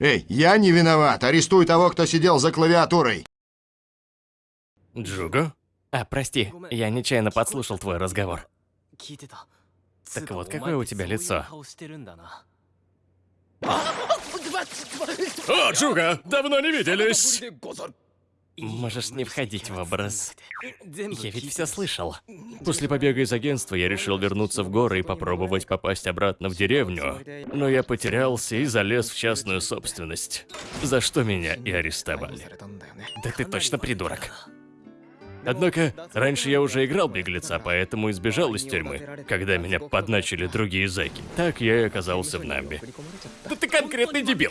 Эй, я не виноват. Арестуй того, кто сидел за клавиатурой. Джуго? А, прости, я нечаянно подслушал твой разговор. Так вот, какое у тебя лицо? О, Джуго, давно не виделись! Можешь не входить в образ. Я ведь все слышал. После побега из агентства я решил вернуться в горы и попробовать попасть обратно в деревню. Но я потерялся и залез в частную собственность. За что меня и арестовали. Да ты точно придурок. Однако, раньше я уже играл беглеца, поэтому избежал из тюрьмы, когда меня подначили другие зэки. Так я и оказался в Намбе. Да ты конкретный дебил!